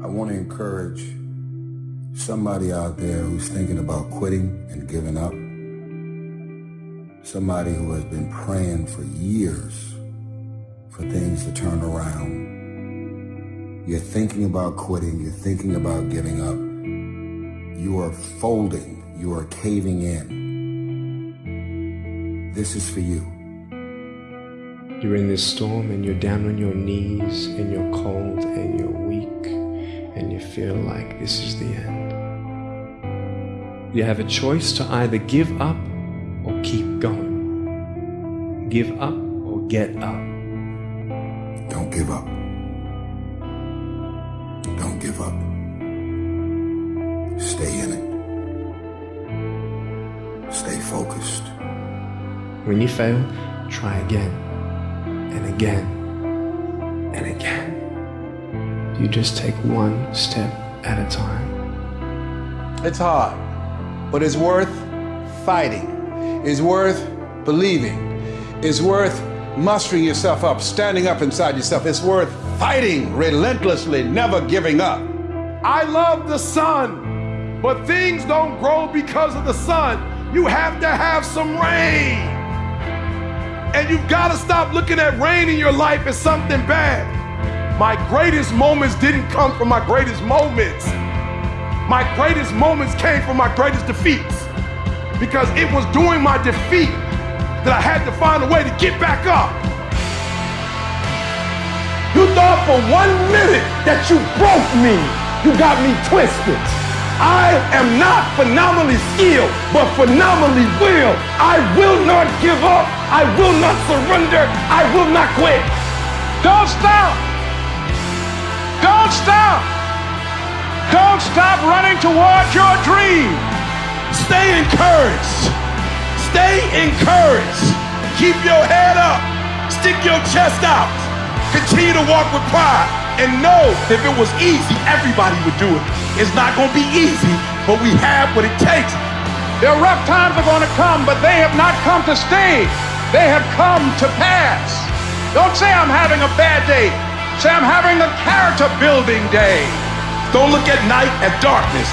I want to encourage somebody out there who's thinking about quitting and giving up. Somebody who has been praying for years for things to turn around. You're thinking about quitting. You're thinking about giving up. You are folding. You are caving in. This is for you. You're in this storm and you're down on your knees and you're cold and you're weak and you feel like this is the end. You have a choice to either give up or keep going. Give up or get up. Don't give up. Don't give up. Stay in it. Stay focused. When you fail, try again and again and again. You just take one step at a time. It's hard, but it's worth fighting. It's worth believing. It's worth mustering yourself up, standing up inside yourself. It's worth fighting relentlessly, never giving up. I love the sun, but things don't grow because of the sun. You have to have some rain. And you've got to stop looking at rain in your life as something bad. My greatest moments didn't come from my greatest moments. My greatest moments came from my greatest defeats. Because it was during my defeat that I had to find a way to get back up. You thought for one minute that you broke me. You got me twisted. I am not phenomenally skilled, but phenomenally will. I will not give up. I will not surrender. I will not quit. Don't stop. Don't stop. Don't stop running towards your dream. Stay encouraged. Stay encouraged. Keep your head up. Stick your chest out. Continue to walk with pride. And know if it was easy, everybody would do it. It's not going to be easy, but we have what it takes. Their rough times are going to come, but they have not come to stay. They have come to pass. Don't say I'm having a bad day. Say I'm having a character building day. Don't look at night as darkness.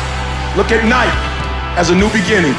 Look at night as a new beginning.